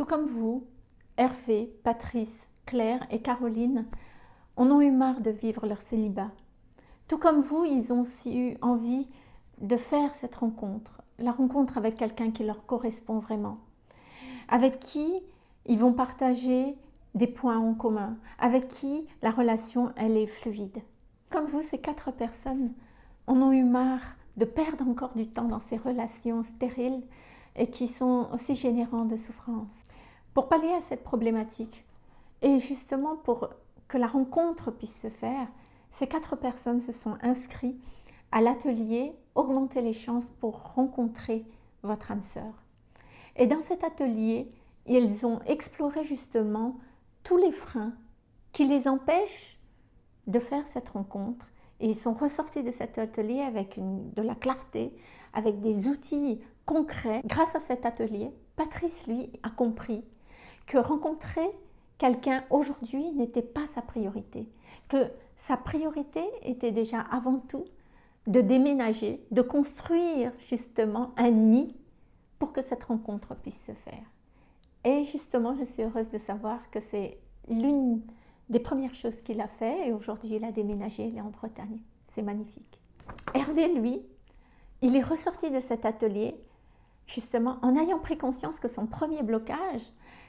Tout comme vous, Hervé, Patrice, Claire et Caroline en ont eu marre de vivre leur célibat. Tout comme vous, ils ont aussi eu envie de faire cette rencontre, la rencontre avec quelqu'un qui leur correspond vraiment, avec qui ils vont partager des points en commun, avec qui la relation, elle est fluide. Comme vous, ces quatre personnes en ont eu marre de perdre encore du temps dans ces relations stériles et qui sont aussi générantes de souffrance. Pour pallier à cette problématique, et justement pour que la rencontre puisse se faire, ces quatre personnes se sont inscrites à l'atelier Augmenter les chances pour rencontrer votre âme sœur. Et dans cet atelier, ils ont exploré justement tous les freins qui les empêchent de faire cette rencontre. Et ils sont ressortis de cet atelier avec de la clarté, avec des outils Grâce à cet atelier, Patrice, lui, a compris que rencontrer quelqu'un aujourd'hui n'était pas sa priorité, que sa priorité était déjà avant tout de déménager, de construire justement un nid pour que cette rencontre puisse se faire. Et justement, je suis heureuse de savoir que c'est l'une des premières choses qu'il a fait et aujourd'hui il a déménagé, il est en Bretagne. C'est magnifique. Hervé, lui, il est ressorti de cet atelier justement en ayant pris conscience que son premier blocage,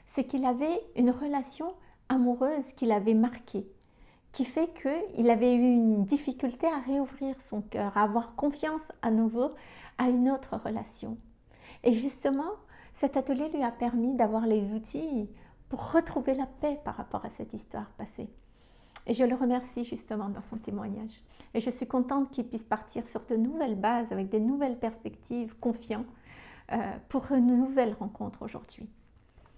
c'est qu'il avait une relation amoureuse qui l'avait marqué, qui fait qu'il avait eu une difficulté à réouvrir son cœur, à avoir confiance à nouveau à une autre relation. Et justement, cet atelier lui a permis d'avoir les outils pour retrouver la paix par rapport à cette histoire passée. Et je le remercie justement dans son témoignage. Et je suis contente qu'il puisse partir sur de nouvelles bases, avec des nouvelles perspectives, confiant, pour une nouvelle rencontre aujourd'hui.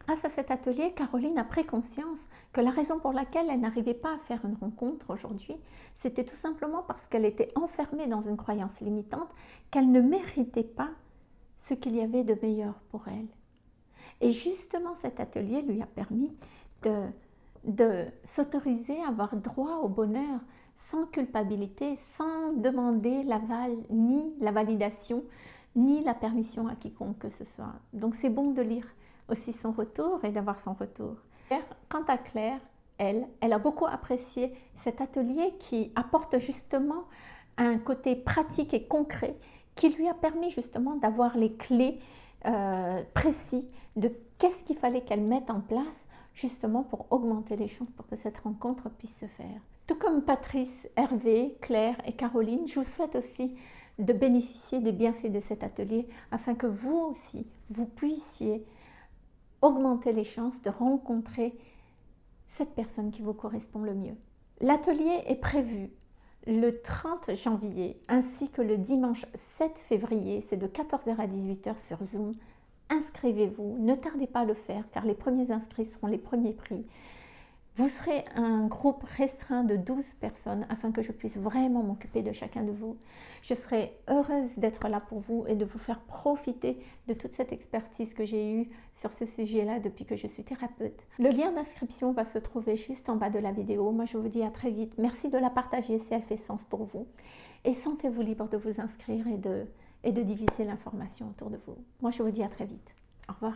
Grâce à cet atelier, Caroline a pris conscience que la raison pour laquelle elle n'arrivait pas à faire une rencontre aujourd'hui, c'était tout simplement parce qu'elle était enfermée dans une croyance limitante, qu'elle ne méritait pas ce qu'il y avait de meilleur pour elle. Et justement, cet atelier lui a permis de, de s'autoriser à avoir droit au bonheur sans culpabilité, sans demander l'aval ni la validation, ni la permission à quiconque que ce soit. Donc c'est bon de lire aussi son retour et d'avoir son retour. Quant à Claire, elle, elle a beaucoup apprécié cet atelier qui apporte justement un côté pratique et concret qui lui a permis justement d'avoir les clés euh, précis de qu'est-ce qu'il fallait qu'elle mette en place justement pour augmenter les chances pour que cette rencontre puisse se faire. Tout comme Patrice, Hervé, Claire et Caroline, je vous souhaite aussi de bénéficier des bienfaits de cet atelier afin que vous aussi, vous puissiez augmenter les chances de rencontrer cette personne qui vous correspond le mieux. L'atelier est prévu le 30 janvier ainsi que le dimanche 7 février, c'est de 14h à 18h sur Zoom. Inscrivez-vous, ne tardez pas à le faire car les premiers inscrits seront les premiers prix. Vous serez un groupe restreint de 12 personnes afin que je puisse vraiment m'occuper de chacun de vous. Je serai heureuse d'être là pour vous et de vous faire profiter de toute cette expertise que j'ai eue sur ce sujet-là depuis que je suis thérapeute. Le lien d'inscription va se trouver juste en bas de la vidéo. Moi, je vous dis à très vite. Merci de la partager si elle fait sens pour vous. Et sentez-vous libre de vous inscrire et de, et de diviser l'information autour de vous. Moi, je vous dis à très vite. Au revoir.